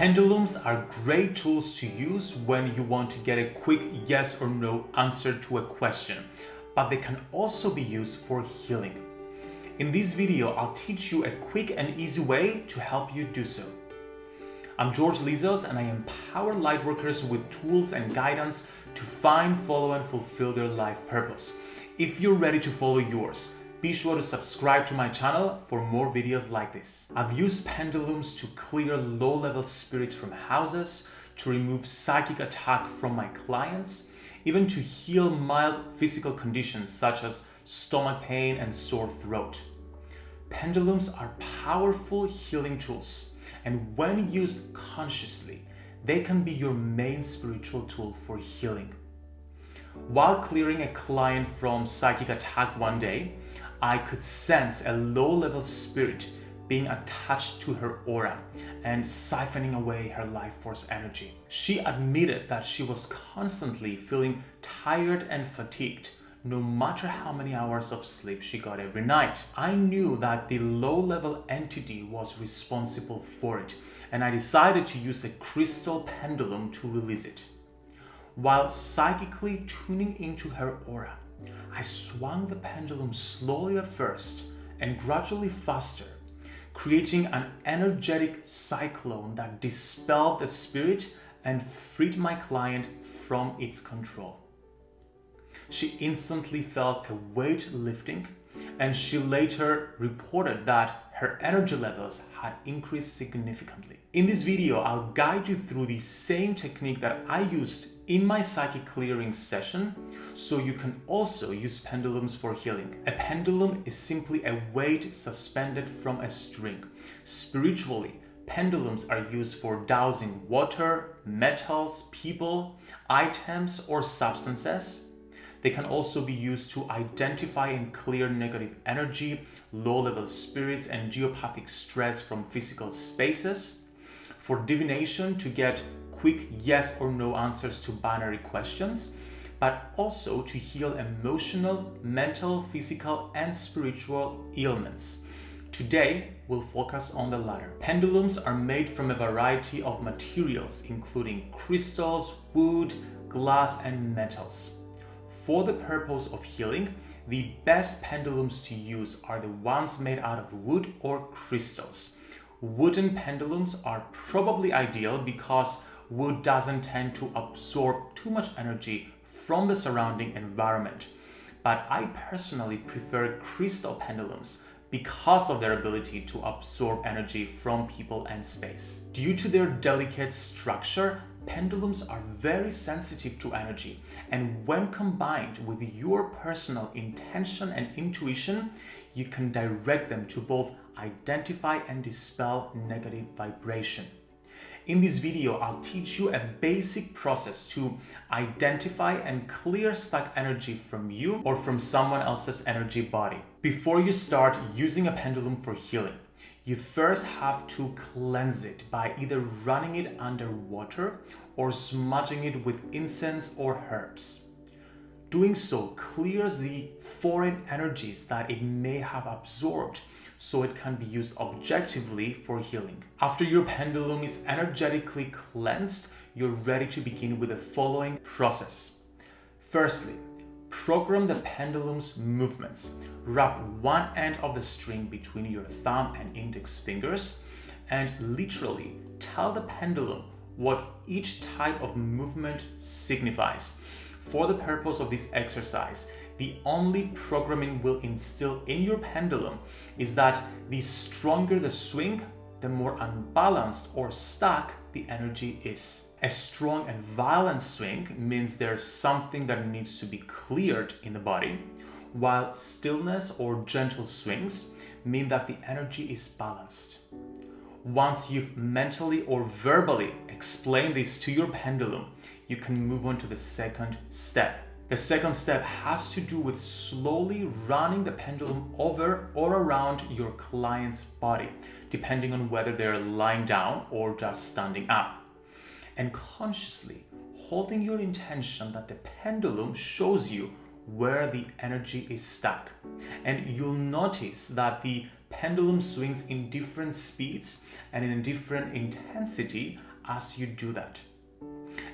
Pendulums are great tools to use when you want to get a quick yes or no answer to a question, but they can also be used for healing. In this video, I'll teach you a quick and easy way to help you do so. I'm George Lizos and I empower lightworkers with tools and guidance to find, follow and fulfill their life purpose. If you're ready to follow yours, be sure to subscribe to my channel for more videos like this. I've used pendulums to clear low-level spirits from houses, to remove psychic attack from my clients, even to heal mild physical conditions such as stomach pain and sore throat. Pendulums are powerful healing tools, and when used consciously, they can be your main spiritual tool for healing. While clearing a client from psychic attack one day, I could sense a low-level spirit being attached to her aura and siphoning away her life force energy. She admitted that she was constantly feeling tired and fatigued no matter how many hours of sleep she got every night. I knew that the low-level entity was responsible for it and I decided to use a crystal pendulum to release it. While psychically tuning into her aura, I swung the pendulum slowly at first and gradually faster, creating an energetic cyclone that dispelled the spirit and freed my client from its control. She instantly felt a weight lifting and she later reported that her energy levels had increased significantly. In this video, I'll guide you through the same technique that I used in my psychic clearing session so you can also use pendulums for healing. A pendulum is simply a weight suspended from a string. Spiritually, pendulums are used for dowsing water, metals, people, items, or substances they can also be used to identify and clear negative energy, low-level spirits, and geopathic stress from physical spaces. For divination to get quick yes or no answers to binary questions, but also to heal emotional, mental, physical, and spiritual ailments. Today, we'll focus on the latter. Pendulums are made from a variety of materials, including crystals, wood, glass, and metals. For the purpose of healing, the best pendulums to use are the ones made out of wood or crystals. Wooden pendulums are probably ideal because wood doesn't tend to absorb too much energy from the surrounding environment. But I personally prefer crystal pendulums because of their ability to absorb energy from people and space. Due to their delicate structure, pendulums are very sensitive to energy and when combined with your personal intention and intuition, you can direct them to both identify and dispel negative vibration. In this video, I'll teach you a basic process to identify and clear stuck energy from you or from someone else's energy body. Before you start using a pendulum for healing, you first have to cleanse it by either running it under water or smudging it with incense or herbs. Doing so clears the foreign energies that it may have absorbed so it can be used objectively for healing. After your pendulum is energetically cleansed, you're ready to begin with the following process. Firstly, program the pendulum's movements. Wrap one end of the string between your thumb and index fingers and literally tell the pendulum what each type of movement signifies. For the purpose of this exercise, the only programming will instill in your pendulum is that the stronger the swing, the more unbalanced or stuck the energy is. A strong and violent swing means there's something that needs to be cleared in the body, while stillness or gentle swings mean that the energy is balanced. Once you've mentally or verbally explained this to your pendulum, you can move on to the second step. The second step has to do with slowly running the pendulum over or around your client's body, depending on whether they're lying down or just standing up. And consciously holding your intention that the pendulum shows you where the energy is stuck. And you'll notice that the pendulum swings in different speeds and in a different intensity as you do that.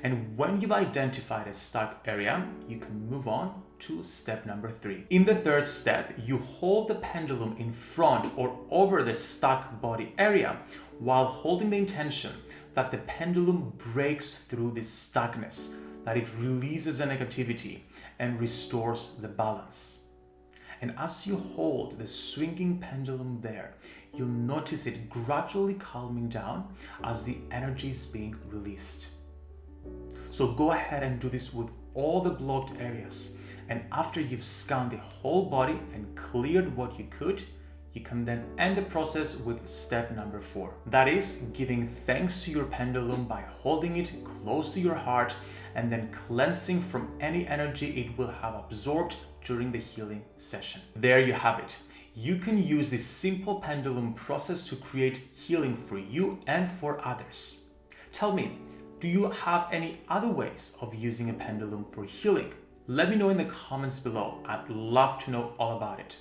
And when you've identified a stuck area, you can move on to step number three. In the third step, you hold the pendulum in front or over the stuck body area while holding the intention that the pendulum breaks through this stuckness, that it releases the negativity and restores the balance. And as you hold the swinging pendulum there, you'll notice it gradually calming down as the energy is being released. So go ahead and do this with all the blocked areas. And after you've scanned the whole body and cleared what you could, you can then end the process with step number four. That is giving thanks to your pendulum by holding it close to your heart and then cleansing from any energy it will have absorbed during the healing session. There you have it. You can use this simple pendulum process to create healing for you and for others. Tell me, do you have any other ways of using a pendulum for healing? Let me know in the comments below. I'd love to know all about it.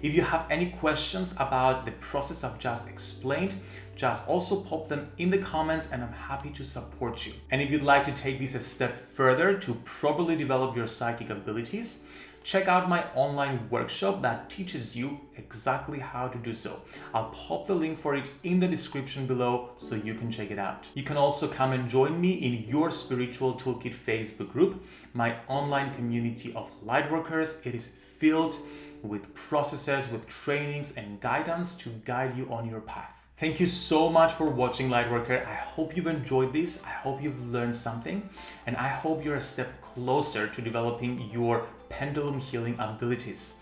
If you have any questions about the process I've just explained, just also pop them in the comments and I'm happy to support you. And if you'd like to take this a step further to properly develop your psychic abilities, check out my online workshop that teaches you exactly how to do so. I'll pop the link for it in the description below so you can check it out. You can also come and join me in your Spiritual Toolkit Facebook group, my online community of lightworkers. It is filled with processes, with trainings and guidance to guide you on your path. Thank you so much for watching Lightworker. I hope you've enjoyed this. I hope you've learned something and I hope you're a step closer to developing your pendulum healing abilities.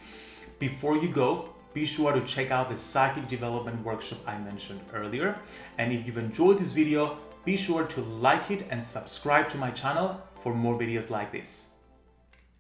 Before you go, be sure to check out the psychic development workshop I mentioned earlier. And if you've enjoyed this video, be sure to like it and subscribe to my channel for more videos like this.